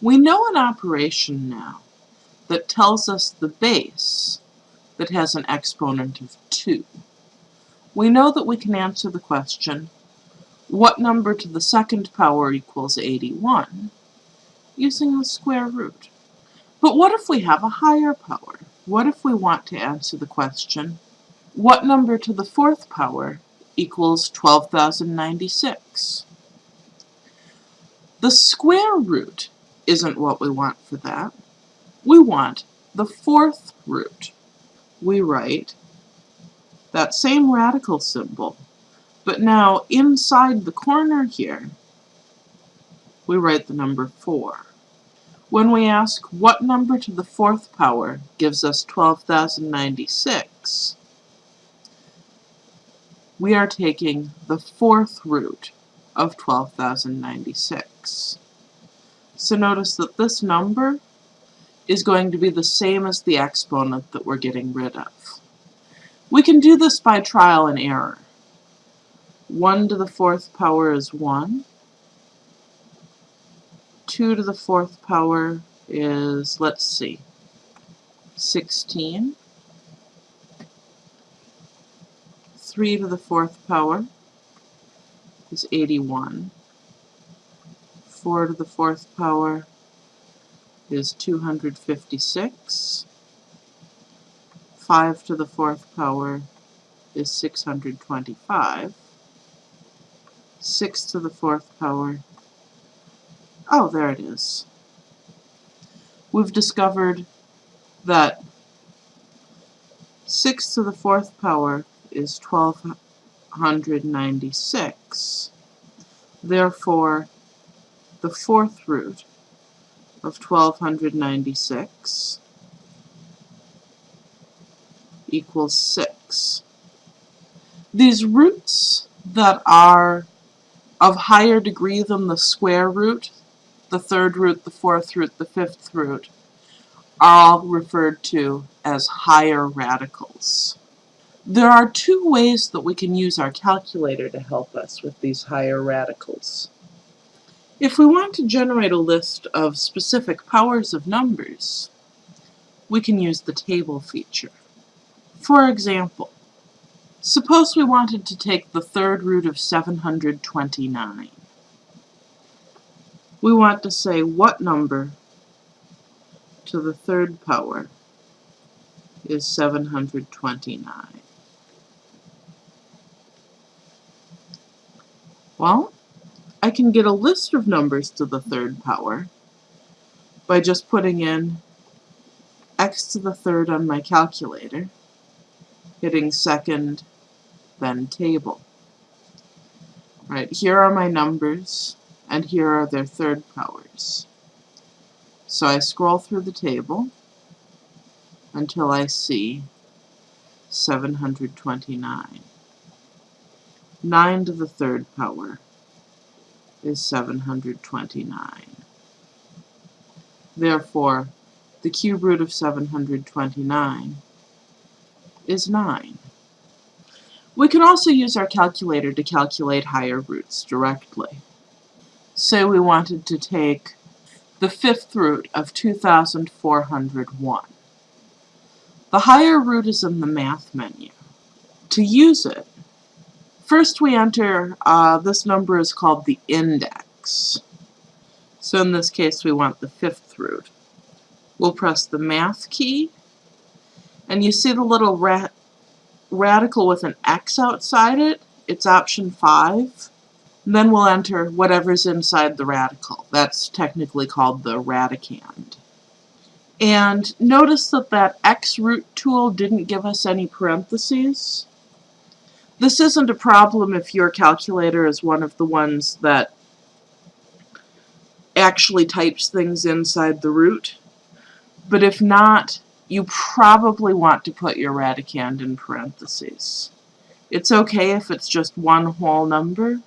We know an operation now that tells us the base that has an exponent of 2. We know that we can answer the question, what number to the second power equals 81, using the square root. But what if we have a higher power? What if we want to answer the question, what number to the fourth power equals 12,096? The square root isn't what we want for that. We want the fourth root. We write that same radical symbol, but now inside the corner here, we write the number 4. When we ask what number to the fourth power gives us 12,096, we are taking the fourth root of 12,096. So notice that this number is going to be the same as the exponent that we're getting rid of. We can do this by trial and error. 1 to the fourth power is 1. 2 to the fourth power is, let's see, 16. 3 to the fourth power is 81. 4 to the fourth power is 256. 5 to the fourth power is 625. 6 to the fourth power, oh, there it is. We've discovered that 6 to the fourth power is 1296. Therefore, the fourth root of 1296 equals 6. These roots that are of higher degree than the square root, the third root, the fourth root, the fifth root, are all referred to as higher radicals. There are two ways that we can use our calculator to help us with these higher radicals. If we want to generate a list of specific powers of numbers, we can use the table feature. For example, suppose we wanted to take the third root of 729. We want to say what number to the third power is 729. Well, can get a list of numbers to the third power by just putting in x to the third on my calculator, hitting second, then table. Right, here are my numbers, and here are their third powers. So I scroll through the table until I see 729. 9 to the third power is 729. Therefore, the cube root of 729 is 9. We can also use our calculator to calculate higher roots directly. Say we wanted to take the fifth root of 2401. The higher root is in the math menu. To use it, First we enter, uh, this number is called the index. So in this case we want the fifth root. We'll press the math key, and you see the little ra radical with an x outside it? It's option 5. And then we'll enter whatever's inside the radical. That's technically called the radicand. And notice that that x root tool didn't give us any parentheses. This isn't a problem if your calculator is one of the ones that actually types things inside the root. But if not, you probably want to put your radicand in parentheses. It's okay if it's just one whole number,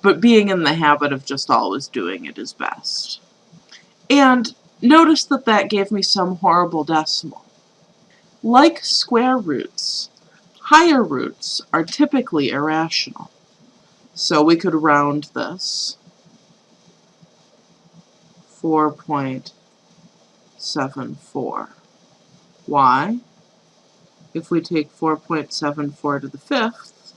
but being in the habit of just always doing it is best. And notice that that gave me some horrible decimal. Like square roots, Higher roots are typically irrational. So we could round this 4.74. Why? If we take 4.74 to the fifth,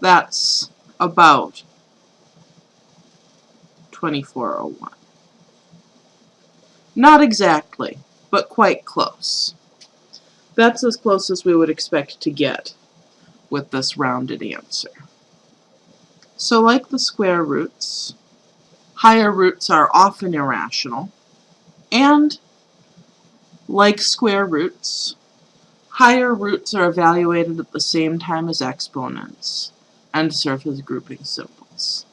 that's about 2401. Not exactly, but quite close. That's as close as we would expect to get with this rounded answer. So like the square roots, higher roots are often irrational, and like square roots, higher roots are evaluated at the same time as exponents and serve as grouping symbols.